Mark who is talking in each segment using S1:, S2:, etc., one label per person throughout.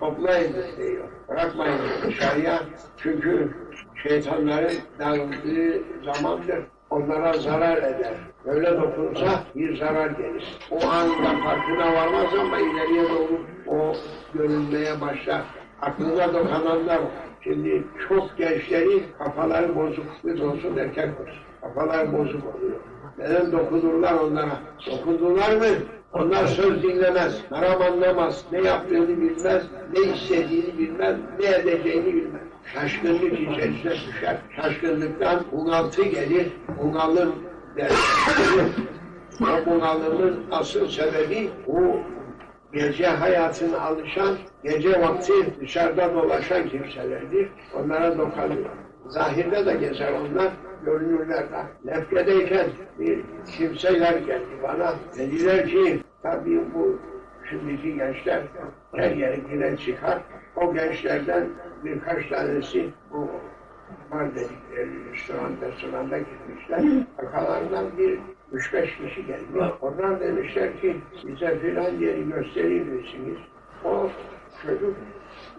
S1: toplayın. Bırakmayın dışarıya. Çünkü şeytanların dağıldığı zamandır. Onlara zarar eder. Böyle dokunsa bir zarar gelir. O anda farkına varmaz ama ileriye doğru o görünmeye başlar. Aklına dokunanlar var. Şimdi çok gençlerin kafaları bozuk. Kız olsun erkek olsun. Kafaları bozuk oluyor. Neden dokunurlar onlara? Dokundular mı? Onlar söz dinlemez, haram anlamaz, ne yaptığını bilmez, ne istediğini bilmez, ne edeceğini bilmez. Şaşkınlık içerisine düşer. Şaşkınlıktan bunaltı gelir, bunalım der. o bunalımın asıl sebebi bu gece hayatına alışan, gece vakti dışarıda dolaşan kimselerdir. Onlara dokanıyor. Zahirde de gezer onlar, görünürler de. Lefkedeyken bir kimseler geldi bana. Dediler ki, tabii bu şimdiki gençler her yere giren çıkar. O gençlerden birkaç tanesi bu var dedikleri restoran, restoranda gitmişler. Arkalarından bir üç beş kişi gelmiş. Onlar demişler ki bize filan yeri gösterir misiniz? O çocuk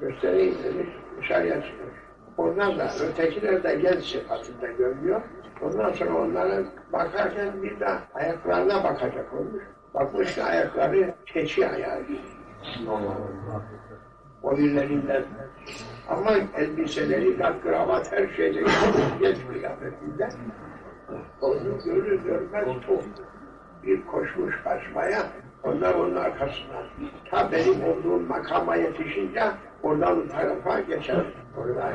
S1: göstereyim demiş, dışarıya çıkmış. Onlar da ötekiler de genç sıfatında görünüyor. Ondan sonra onlara bakarken bir de ayaklarına bakacak olmuş. Bakmış ki ayakları keçi ayağı gibi. Birilerinden. Ama elbiseleri, kravat, her şeyde geç kıyafetinde. Onu görür görmez. Bir koşmuş kaçmaya, onlar onun arkasından. Ta benim olduğum makama yetişince oradan tarafa geçer. Orada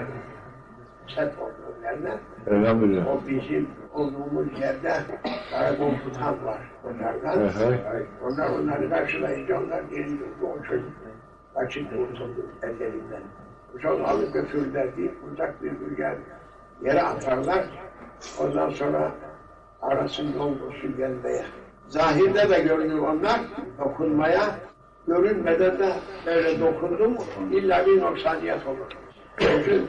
S1: set olduğum yerine.
S2: Elhamdülillah.
S1: O bizim olduğumuz yerde karakol tutan var onlardan. Onlar onları karşılayınca onlar geri durdu. O çocuk açık kurtuldu ellerinden. Sonra alıp götürürler deyip uzak bir rüzgar yere atarlar. Ondan sonra arasın yol bulsun gelmeye. Zahirde de görünür onlar dokunmaya, görünmeden de böyle dokundu mu illa bir noksaniyet olur. Çünkü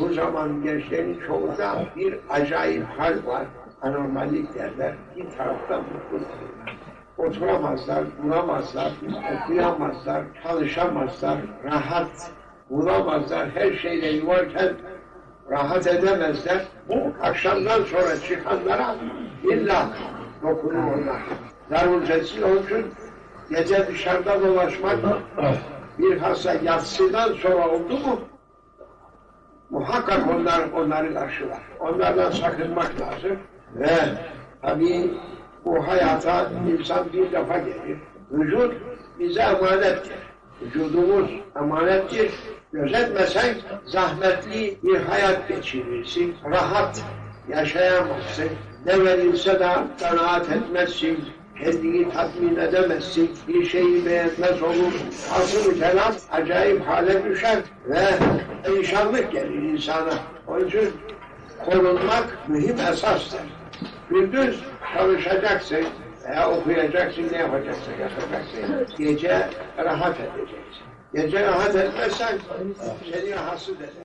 S1: bu zaman gençlerin çoğunda bir acayip hal var. Anormallik derler. Bir taraftan mutlu Oturamazlar, duramazlar, okuyamazlar, çalışamazlar, rahat bulamazlar, her şeyle yuvarken rahat edemezler. Bu akşamdan sonra çıkanlara illa dokunur onlar. Darülcesil onun için gece dışarıda dolaşmak bir hasta yatsıdan sonra oldu mu muhakkak onlar onları karşılar. Onlardan sakınmak lazım. Ve tabii bu hayata insan bir defa gelir. Vücut bize emanettir. Vücudumuz emanettir. Gözetmesen zahmetli bir hayat geçirirsin. Rahat yaşayamazsın. Ne verilse de kanaat etmezsin. Kendini tatmin edemezsin. Bir şeyi beğenmez olur. Asıl kelam acayip hale düşer ve perişanlık gelir insana. Onun için korunmak mühim esastır. Gündüz çalışacaksın veya okuyacaksın, ne yapacaksın, yapacaksın. Gece rahat edeceksin. Gece rahat etmezsen seni rahatsız eder.